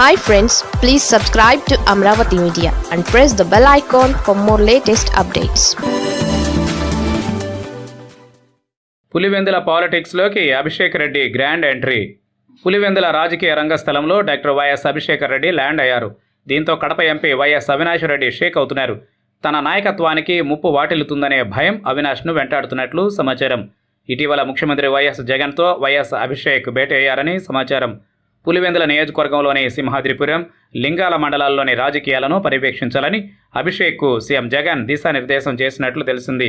Hi friends please subscribe to Amaravati media and press the bell icon for more latest updates Pulivendula పాలిటిక్స్లోకి Abhishek Reddy grand entry Pulivendula రాజకీయ రంగస్థలంలో doctor YS Abhishek Reddy land అయ్యారు. దీంతో Kadapa MP YS Avinash Reddy shake అవుతున్నారు. తన నాయకత్వానికి ముప్పు వాటిల్లుతుందనే భయం అవినాష్ను వెంటాడుతున్నట్లు సమాచారం. ఇటీవల ముఖ్యమంత్రి వైఎస్ జగన్తో వైఎస్ అభిషేక్ భేటీ అయ్యారని సమాచారం. పులివెందుల నియోజకవర్గంలోని సింహాద్రిపురం లింగాల మండలాల్లోని రాజకీయాలను పర్యవేక్షించాలని అభిషేక్కు సీఎం జగన్ దిశానిర్దేశం చేసినట్లు తెలిసింది.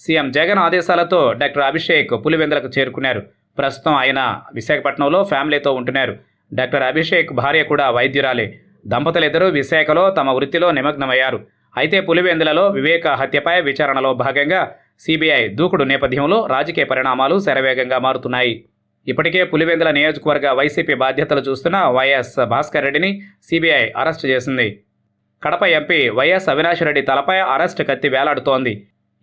సీఎం జగన్ ఆదేశాలతో డాక్టర్ అభిషేక్ పులివెందులకు చేరుకున్నారు. ప్రస్తుతం ఆయన విశాఖపట్నంలో ఫ్యామిలీతో ఉంటున్నారు. డాక్టర్ అభిషేక్ భార్య కూడా వైద్యురాలే. దంపతులిద్దరూ విశాఖలో తమ వృత్తిలో నిమగ్నమయ్యారు. అయితే పులివెందులలో వివేక హత్యపై విచారణలో భాగంగా సిబిఐ దూకుడు నేపథ్యంలో రాజకీయ పరిణామాలు శరవేగంగా మారుతున్నాయి. ఇప్పటికే పులివెందుల నియోజకవర్గ వైసీపీ బాధ్యతలు చూస్తున్న వైఎస్ భాస్కర్ రెడ్డిని సిబిఐ అరెస్టు చేసింది. కడప ఎంపీ వైఎస్ అవినాష్ రెడ్డి తలపై అరెస్ట్ కత్తి వేలాడుతోంది.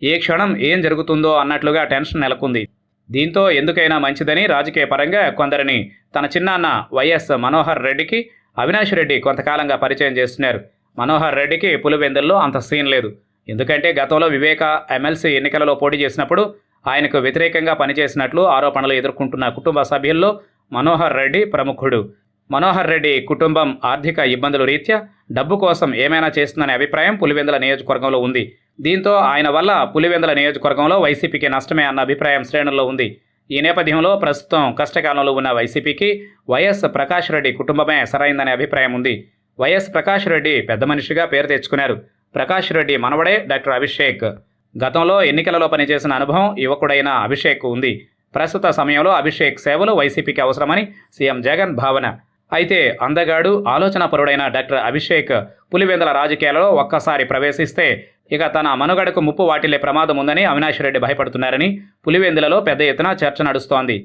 ఏ క్షణం ఏం జరుగుతుందో అన్నట్లుగా టెన్షన్ నెలకొంది. దీంతో ఎందుకైనా మంచిదని రాజకీయ పరంగా కొందరిని తన చిన్నాన్న వైఎస్ మనోహర్ రెడ్డికి అవినాష్ రెడ్డి కొంతకాలంగా పరిచయం చేస్తున్నారు. మనోహర్ రెడ్డికి పులివెందుల్లో అంత సీన్ లేదు. ఎందుకంటే గతంలో వివేక ఎమ్మెల్సీ ఎన్నికలలో పోటీ చేసినప్పుడు ఆయనకు వ్యతిరేకంగా పనిచేసినట్లు ఆరోపణలు ఎదుర్కొంటున్న కుటుంబ సభ్యుల్లో మనోహర్ రెడ్డి ప్రముఖుడు. మనోహర్ రెడ్డి కుటుంబం ఆర్థిక ఇబ్బందుల రీత్యా డబ్బు కోసం ఏమైనా చేస్తుందనే అభిప్రాయం పులివెందుల నియోజకవర్గంలో ఉంది. దీంతో ఆయన వల్ల పులివెందుల నియోజకవర్గంలో వైసీపీకి నష్టమే అన్న అభిప్రాయం శ్రేణుల్లో ఉంది. ఈ నేపథ్యంలో ప్రస్తుతం కష్టకాలంలో ఉన్న వైసీపీకి వైఎస్ ప్రకాష్ రెడ్డి కుటుంబమే సరైందనే అభిప్రాయం ఉంది. వైఎస్ ప్రకాష్ రెడ్డి పెద్ద మనిషిగా పేరు తెచ్చుకున్నారు. ప్రకాష్ రెడ్డి మనవడే డాక్టర్ అభిషేక్. గతంలో ఎన్నికలలో పనిచేసిన అనుభవం యువకుడైన అభిషేక్ ఉంది. ప్రస్తుత సమయంలో అభిషేక్ సేవలు వైసీపీకి అవసరమని సీఎం జగన్ భావన. అయితే అందగాడు ఆలోచనాపరుడైన డాక్టర్ అభిషేక్ పులివెందుల రాజకీయాలలో ఒక్కసారి ప్రవేశిస్తే ఇక తన మనుగడకు ముప్పు వాటిల్లే ప్రమాదం ఉందని అవినాష్ రెడ్డి భయపడుతున్నారని పులివెందులలో పెద్ద ఎత్తున చర్చ నడుస్తోంది.